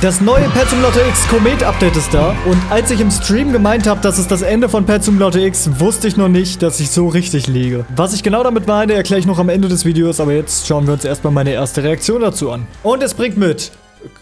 Das neue Pet Simulator X Komet Update ist da. Und als ich im Stream gemeint habe, dass es das Ende von Pet Simulator X, wusste ich noch nicht, dass ich so richtig liege. Was ich genau damit meine, erkläre ich noch am Ende des Videos. Aber jetzt schauen wir uns erstmal meine erste Reaktion dazu an. Und es bringt mit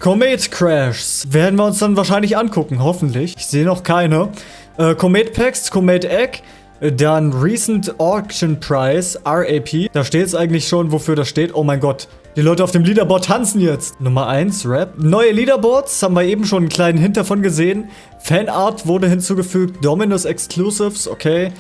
Komet Crashs. Werden wir uns dann wahrscheinlich angucken, hoffentlich. Ich sehe noch keine. Äh, Komet Packs, Komet Egg. Dann Recent Auction Price, RAP. Da steht es eigentlich schon, wofür das steht. Oh mein Gott. Die Leute auf dem Leaderboard tanzen jetzt. Nummer 1, Rap. Neue Leaderboards, haben wir eben schon einen kleinen Hint davon gesehen. Fanart wurde hinzugefügt. Dominus Exclusives, okay.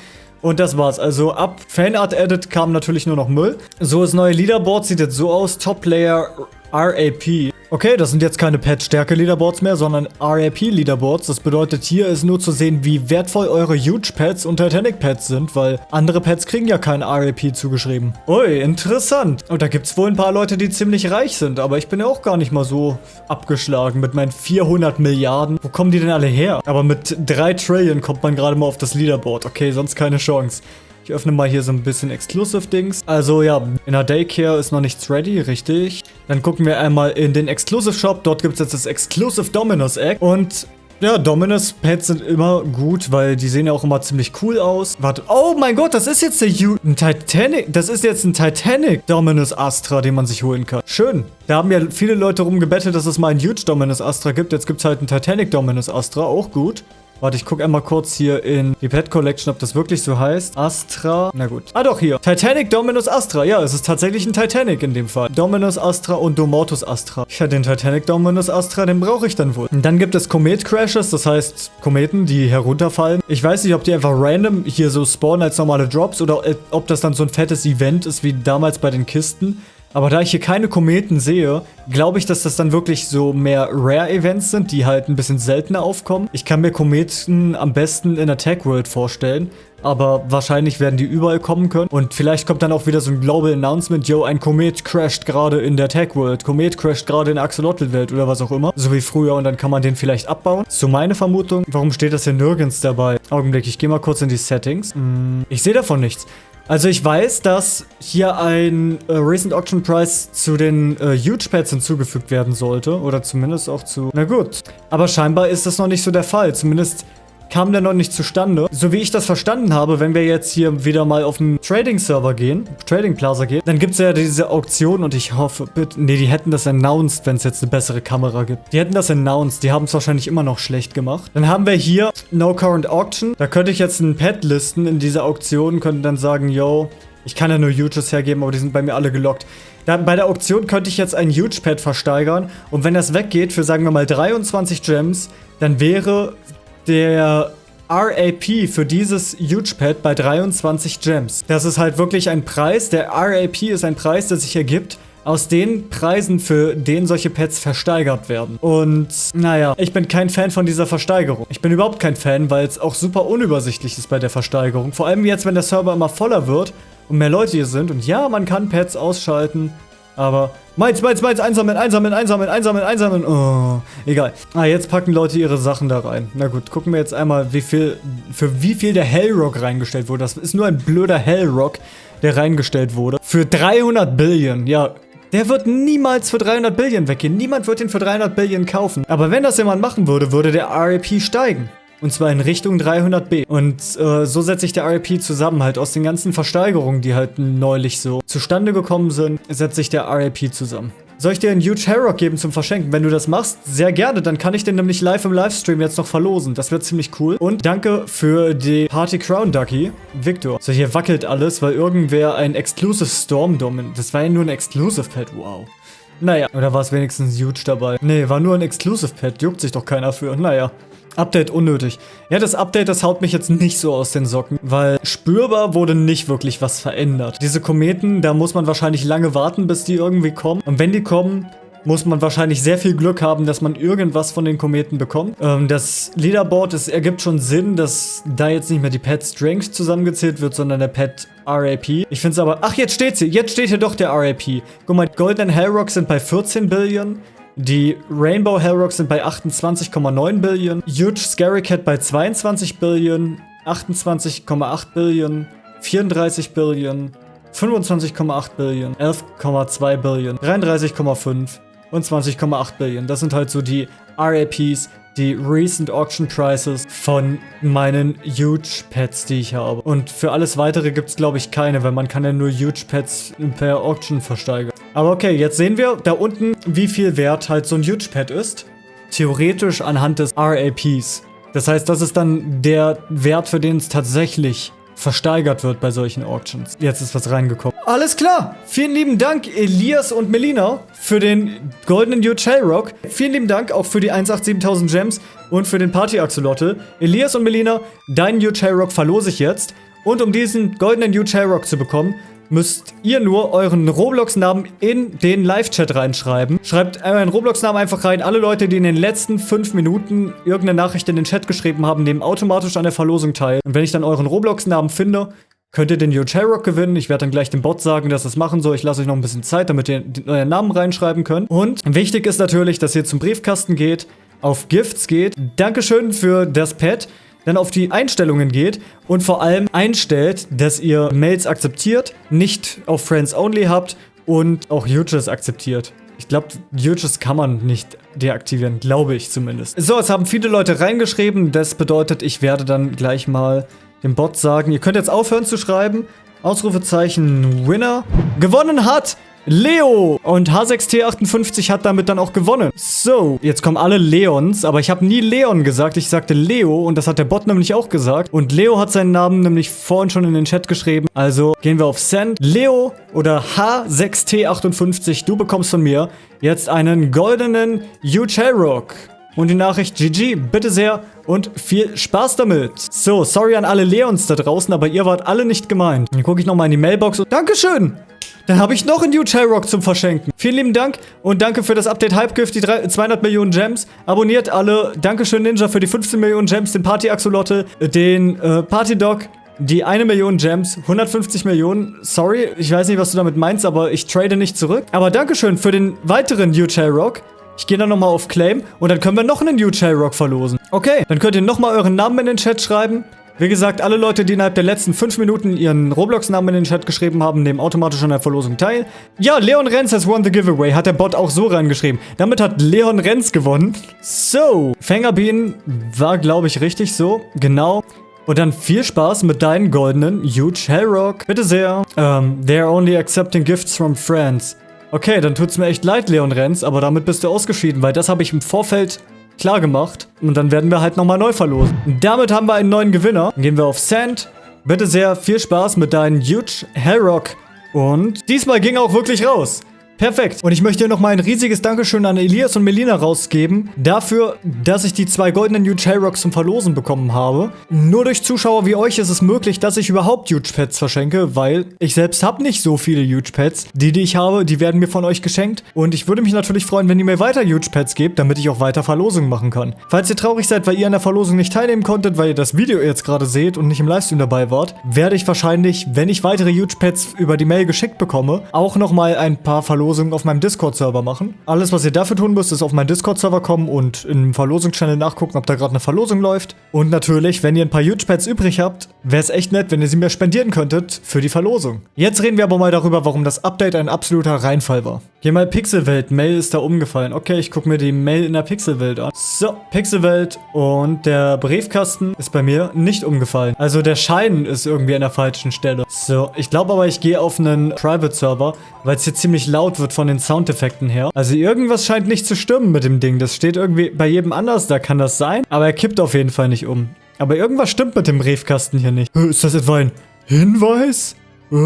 Und das war's. Also ab Fanart Edit kam natürlich nur noch Müll. So, das neue Leaderboard sieht jetzt so aus. Top Player RAP. Okay, das sind jetzt keine Pet-Stärke-Leaderboards mehr, sondern RAP-Leaderboards. Das bedeutet, hier ist nur zu sehen, wie wertvoll eure Huge-Pets und Titanic-Pets sind, weil andere Pets kriegen ja kein RAP zugeschrieben. Ui, interessant. Und da gibt's wohl ein paar Leute, die ziemlich reich sind, aber ich bin ja auch gar nicht mal so abgeschlagen mit meinen 400 Milliarden. Wo kommen die denn alle her? Aber mit 3 Trillion kommt man gerade mal auf das Leaderboard. Okay, sonst keine Chance. Ich öffne mal hier so ein bisschen Exclusive-Dings. Also ja, in der Daycare ist noch nichts ready, richtig. Dann gucken wir einmal in den Exclusive-Shop. Dort gibt es jetzt das Exclusive Dominus Egg. Und ja, Dominus Pets sind immer gut, weil die sehen ja auch immer ziemlich cool aus. Warte, oh mein Gott, das ist jetzt der U ein Titanic. Das ist jetzt ein Titanic Dominus Astra, den man sich holen kann. Schön. Da haben ja viele Leute rumgebettelt, dass es mal ein Huge Dominus Astra gibt. Jetzt gibt es halt einen Titanic Dominus Astra, auch gut. Warte, ich gucke einmal kurz hier in die Pet Collection, ob das wirklich so heißt. Astra. Na gut. Ah doch, hier. Titanic Dominus Astra. Ja, es ist tatsächlich ein Titanic in dem Fall. Dominus Astra und Domortus Astra. Ja, den Titanic Dominus Astra, den brauche ich dann wohl. Und dann gibt es Komet Crashes, das heißt Kometen, die herunterfallen. Ich weiß nicht, ob die einfach random hier so spawnen als normale Drops oder ob das dann so ein fettes Event ist wie damals bei den Kisten. Aber da ich hier keine Kometen sehe, glaube ich, dass das dann wirklich so mehr Rare-Events sind, die halt ein bisschen seltener aufkommen. Ich kann mir Kometen am besten in Tech World vorstellen, aber wahrscheinlich werden die überall kommen können. Und vielleicht kommt dann auch wieder so ein Global Announcement, yo, ein Komet crasht gerade in der Tech World, Komet crasht gerade in der Axolotl-Welt oder was auch immer. So wie früher und dann kann man den vielleicht abbauen. So meine Vermutung. Warum steht das hier nirgends dabei? Augenblick, ich gehe mal kurz in die Settings. Hm, ich sehe davon nichts. Also ich weiß, dass hier ein äh, Recent Auction Price zu den äh, Huge Pads hinzugefügt werden sollte. Oder zumindest auch zu... Na gut. Aber scheinbar ist das noch nicht so der Fall. Zumindest kam der noch nicht zustande. So wie ich das verstanden habe, wenn wir jetzt hier wieder mal auf den Trading-Server gehen, Trading Plaza gehen, dann gibt es ja diese Auktion und ich hoffe, bitte, nee, die hätten das announced, wenn es jetzt eine bessere Kamera gibt. Die hätten das announced, die haben es wahrscheinlich immer noch schlecht gemacht. Dann haben wir hier No Current Auction. Da könnte ich jetzt ein Pad listen in dieser Auktion, könnte dann sagen, yo, ich kann ja nur Huges hergeben, aber die sind bei mir alle gelockt. Da, bei der Auktion könnte ich jetzt ein Huge Pad versteigern und wenn das weggeht für, sagen wir mal, 23 Gems, dann wäre der RAP für dieses Huge Pad bei 23 Gems. Das ist halt wirklich ein Preis. Der RAP ist ein Preis, der sich ergibt aus den Preisen, für den solche Pets versteigert werden. Und naja, ich bin kein Fan von dieser Versteigerung. Ich bin überhaupt kein Fan, weil es auch super unübersichtlich ist bei der Versteigerung. Vor allem jetzt, wenn der Server immer voller wird und mehr Leute hier sind. Und ja, man kann Pets ausschalten, aber meins, meins, meins, einsammeln, einsammeln, einsammeln, einsammeln, einsammeln. Oh, egal. Ah, jetzt packen Leute ihre Sachen da rein. Na gut, gucken wir jetzt einmal, wie viel, für wie viel der Hellrock reingestellt wurde. Das ist nur ein blöder Hellrock, der reingestellt wurde. Für 300 Billion. Ja, der wird niemals für 300 Billion weggehen. Niemand wird ihn für 300 Billion kaufen. Aber wenn das jemand machen würde, würde der RAP steigen. Und zwar in Richtung 300b. Und äh, so setze ich der RAP zusammen. Halt aus den ganzen Versteigerungen, die halt neulich so zustande gekommen sind, setze ich der RAP zusammen. Soll ich dir einen Huge Hellrock geben zum Verschenken? Wenn du das machst, sehr gerne. Dann kann ich den nämlich live im Livestream jetzt noch verlosen. Das wird ziemlich cool. Und danke für die Party Crown Ducky, Victor. So, hier wackelt alles, weil irgendwer ein Exclusive Storm Domin... Das war ja nur ein Exclusive Pet, wow. Naja, oder war es wenigstens huge dabei? Nee, war nur ein Exclusive Pet. Juckt sich doch keiner für. Naja. Update unnötig. Ja, das Update, das haut mich jetzt nicht so aus den Socken, weil spürbar wurde nicht wirklich was verändert. Diese Kometen, da muss man wahrscheinlich lange warten, bis die irgendwie kommen. Und wenn die kommen, muss man wahrscheinlich sehr viel Glück haben, dass man irgendwas von den Kometen bekommt. Ähm, das Leaderboard, es ergibt schon Sinn, dass da jetzt nicht mehr die Pet Strength zusammengezählt wird, sondern der Pet RAP. Ich finde es aber... Ach, jetzt steht sie. Jetzt steht hier doch der RAP. Guck mal, Golden Hellrock sind bei 14 Billion. Die Rainbow Hellrocks sind bei 28,9 Billion, Huge Scary Cat bei 22 Billion, 28,8 Billion, 34 Billion, 25,8 Billion, 11,2 Billion, 33,5 und 20,8 Billion. Das sind halt so die RAPs, die Recent Auction Prices von meinen Huge Pets, die ich habe. Und für alles weitere gibt es, glaube ich, keine, weil man kann ja nur Huge Pets per Auction versteigern. Aber okay, jetzt sehen wir da unten, wie viel wert halt so ein Huge Pet ist. Theoretisch anhand des RAPs. Das heißt, das ist dann der Wert, für den es tatsächlich versteigert wird bei solchen Auctions. Jetzt ist was reingekommen. Alles klar. Vielen lieben Dank, Elias und Melina, für den goldenen Huge Rock. Vielen lieben Dank auch für die 187.000 Gems und für den Party Axolotl. Elias und Melina, deinen Huge Rock verlose ich jetzt. Und um diesen goldenen Huge Rock zu bekommen, müsst ihr nur euren Roblox-Namen in den Live-Chat reinschreiben. Schreibt euren Roblox-Namen einfach rein. Alle Leute, die in den letzten 5 Minuten irgendeine Nachricht in den Chat geschrieben haben, nehmen automatisch an der Verlosung teil. Und wenn ich dann euren Roblox-Namen finde, könnt ihr den Yo Rock gewinnen. Ich werde dann gleich dem Bot sagen, dass das machen soll. Ich lasse euch noch ein bisschen Zeit, damit ihr euren Namen reinschreiben könnt. Und wichtig ist natürlich, dass ihr zum Briefkasten geht, auf Gifts geht. Dankeschön für das Pad dann auf die Einstellungen geht und vor allem einstellt, dass ihr Mails akzeptiert, nicht auf Friends Only habt und auch Huges akzeptiert. Ich glaube, Huges kann man nicht deaktivieren, glaube ich zumindest. So, es haben viele Leute reingeschrieben. Das bedeutet, ich werde dann gleich mal dem Bot sagen, ihr könnt jetzt aufhören zu schreiben. Ausrufezeichen Winner. Gewonnen hat Leo! Und H6T58 hat damit dann auch gewonnen. So, jetzt kommen alle Leons, aber ich habe nie Leon gesagt, ich sagte Leo und das hat der Bot nämlich auch gesagt. Und Leo hat seinen Namen nämlich vorhin schon in den Chat geschrieben. Also gehen wir auf Send. Leo oder H6T58, du bekommst von mir jetzt einen goldenen U-Rock. Und die Nachricht GG, bitte sehr und viel Spaß damit. So, sorry an alle Leons da draußen, aber ihr wart alle nicht gemeint. Dann gucke ich nochmal in die Mailbox und Dankeschön! Dann habe ich noch einen New Rock zum Verschenken. Vielen lieben Dank und danke für das Update Hypegift, die 200 Millionen Gems. Abonniert alle. Dankeschön Ninja für die 15 Millionen Gems, den Party Axolotl, den äh, Party Dog, die 1 Million Gems, 150 Millionen. Sorry, ich weiß nicht, was du damit meinst, aber ich trade nicht zurück. Aber Dankeschön für den weiteren New Rock. Ich gehe dann nochmal auf Claim und dann können wir noch einen New Rock verlosen. Okay, dann könnt ihr nochmal euren Namen in den Chat schreiben. Wie gesagt, alle Leute, die innerhalb der letzten 5 Minuten ihren Roblox-Namen in den Chat geschrieben haben, nehmen automatisch an der Verlosung teil. Ja, Leon Renz has won the giveaway, hat der Bot auch so reingeschrieben. Damit hat Leon Renz gewonnen. So, Fängerbienen war, glaube ich, richtig so. Genau. Und dann viel Spaß mit deinen goldenen Huge Hellrock. Bitte sehr. Um, ähm, they're only accepting gifts from friends. Okay, dann tut's mir echt leid, Leon Renz, aber damit bist du ausgeschieden, weil das habe ich im Vorfeld klar gemacht. Und dann werden wir halt nochmal neu verlosen. damit haben wir einen neuen Gewinner. Dann gehen wir auf Sand. Bitte sehr viel Spaß mit deinem Huge Hellrock. Und diesmal ging auch wirklich raus. Perfekt. Und ich möchte hier nochmal ein riesiges Dankeschön an Elias und Melina rausgeben, dafür, dass ich die zwei goldenen Huge Hellrocks zum Verlosen bekommen habe. Nur durch Zuschauer wie euch ist es möglich, dass ich überhaupt Huge Pets verschenke, weil ich selbst habe nicht so viele Huge Pets. Die, die ich habe, die werden mir von euch geschenkt. Und ich würde mich natürlich freuen, wenn ihr mir weiter Huge Pets gebt, damit ich auch weiter Verlosungen machen kann. Falls ihr traurig seid, weil ihr an der Verlosung nicht teilnehmen konntet, weil ihr das Video jetzt gerade seht und nicht im Livestream dabei wart, werde ich wahrscheinlich, wenn ich weitere Huge Pets über die Mail geschickt bekomme, auch nochmal ein paar Verlosungen Verlosungen auf meinem Discord-Server machen. Alles, was ihr dafür tun müsst, ist auf meinen Discord-Server kommen und im Verlosungschannel nachgucken, ob da gerade eine Verlosung läuft. Und natürlich, wenn ihr ein paar Huge-Pads übrig habt, wäre es echt nett, wenn ihr sie mir spendieren könntet für die Verlosung. Jetzt reden wir aber mal darüber, warum das Update ein absoluter Reinfall war. Geh mal Pixelwelt, Mail ist da umgefallen. Okay, ich gucke mir die Mail in der Pixelwelt an. So, Pixelwelt und der Briefkasten ist bei mir nicht umgefallen. Also der Schein ist irgendwie an der falschen Stelle. So, ich glaube aber, ich gehe auf einen Private-Server, weil es hier ziemlich laut wird von den Soundeffekten her. Also irgendwas scheint nicht zu stimmen mit dem Ding. Das steht irgendwie bei jedem anders, da kann das sein. Aber er kippt auf jeden Fall nicht um. Aber irgendwas stimmt mit dem Briefkasten hier nicht. Ist das etwa ein Hinweis? Äh?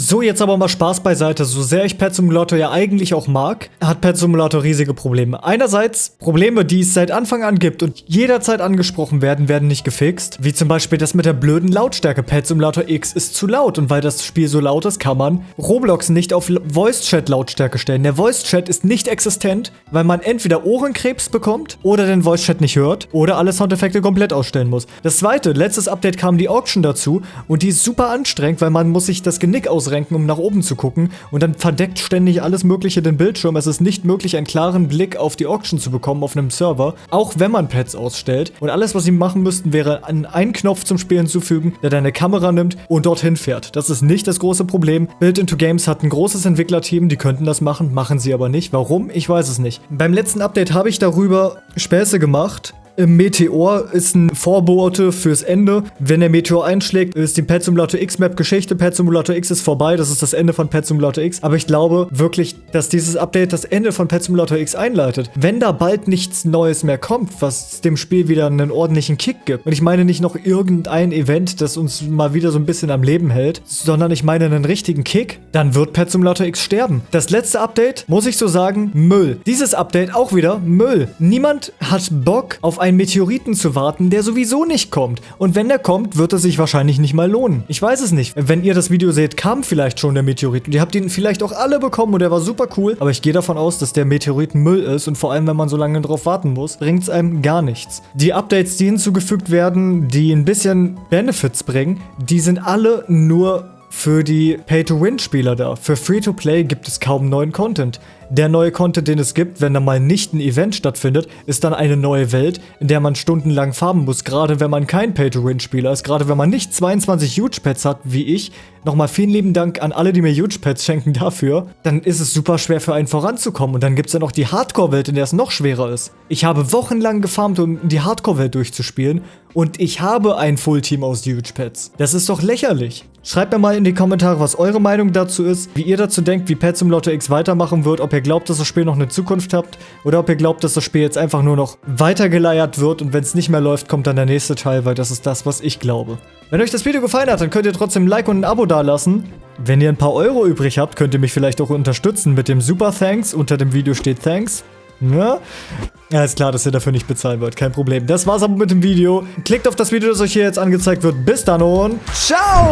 So, jetzt aber mal Spaß beiseite. So sehr ich Pet Simulator ja eigentlich auch mag, hat Pet Simulator riesige Probleme. Einerseits Probleme, die es seit Anfang an gibt und jederzeit angesprochen werden, werden nicht gefixt. Wie zum Beispiel das mit der blöden Lautstärke. Pet Simulator X ist zu laut und weil das Spiel so laut ist, kann man Roblox nicht auf Voice-Chat-Lautstärke stellen. Der Voice-Chat ist nicht existent, weil man entweder Ohrenkrebs bekommt oder den Voice-Chat nicht hört oder alle Soundeffekte komplett ausstellen muss. Das zweite, letztes Update kam die Auction dazu und die ist super anstrengend, weil man muss sich das Genick aus ausrenken, um nach oben zu gucken. Und dann verdeckt ständig alles Mögliche den Bildschirm. Es ist nicht möglich, einen klaren Blick auf die Auction zu bekommen auf einem Server, auch wenn man Pets ausstellt. Und alles, was sie machen müssten, wäre einen Knopf zum Spiel hinzufügen, der deine Kamera nimmt und dorthin fährt. Das ist nicht das große Problem. Build into Games hat ein großes Entwicklerteam, die könnten das machen, machen sie aber nicht. Warum? Ich weiß es nicht. Beim letzten Update habe ich darüber Späße gemacht, Meteor ist ein Vorbote fürs Ende. Wenn der Meteor einschlägt, ist die Pet Simulator X Map Geschichte. Pet Simulator X ist vorbei. Das ist das Ende von Pet Simulator X. Aber ich glaube wirklich, dass dieses Update das Ende von Pet Simulator X einleitet. Wenn da bald nichts Neues mehr kommt, was dem Spiel wieder einen ordentlichen Kick gibt. Und ich meine nicht noch irgendein Event, das uns mal wieder so ein bisschen am Leben hält, sondern ich meine einen richtigen Kick, dann wird Pet Simulator X sterben. Das letzte Update, muss ich so sagen, Müll. Dieses Update auch wieder Müll. Niemand hat Bock auf ein einen Meteoriten zu warten, der sowieso nicht kommt. Und wenn der kommt, wird es sich wahrscheinlich nicht mal lohnen. Ich weiß es nicht. Wenn ihr das Video seht, kam vielleicht schon der Meteorit. Und ihr habt ihn vielleicht auch alle bekommen und der war super cool. Aber ich gehe davon aus, dass der Meteorit Müll ist. Und vor allem, wenn man so lange drauf warten muss, bringt es einem gar nichts. Die Updates, die hinzugefügt werden, die ein bisschen Benefits bringen, die sind alle nur für die Pay-to-Win-Spieler da. Für Free-to-Play gibt es kaum neuen Content. Der neue Content, den es gibt, wenn da mal nicht ein Event stattfindet, ist dann eine neue Welt, in der man stundenlang farben muss, gerade wenn man kein Pay-to-Win-Spieler ist, gerade wenn man nicht 22 Huge-Pets hat, wie ich. Nochmal vielen lieben Dank an alle, die mir Huge-Pets schenken dafür. Dann ist es super schwer für einen voranzukommen und dann gibt es dann auch die Hardcore-Welt, in der es noch schwerer ist. Ich habe wochenlang gefarmt, um die Hardcore-Welt durchzuspielen und ich habe ein Full-Team aus Huge-Pets. Das ist doch lächerlich. Schreibt mir mal in die Kommentare, was eure Meinung dazu ist, wie ihr dazu denkt, wie Pet Simulator X weitermachen wird, ob ihr glaubt, dass das Spiel noch eine Zukunft hat oder ob ihr glaubt, dass das Spiel jetzt einfach nur noch weitergeleiert wird und wenn es nicht mehr läuft, kommt dann der nächste Teil, weil das ist das, was ich glaube. Wenn euch das Video gefallen hat, dann könnt ihr trotzdem ein Like und ein Abo dalassen. Wenn ihr ein paar Euro übrig habt, könnt ihr mich vielleicht auch unterstützen mit dem Super Thanks. Unter dem Video steht Thanks. Ja? ja, ist klar, dass ihr dafür nicht bezahlen wollt. Kein Problem. Das war's aber mit dem Video. Klickt auf das Video, das euch hier jetzt angezeigt wird. Bis dann und ciao!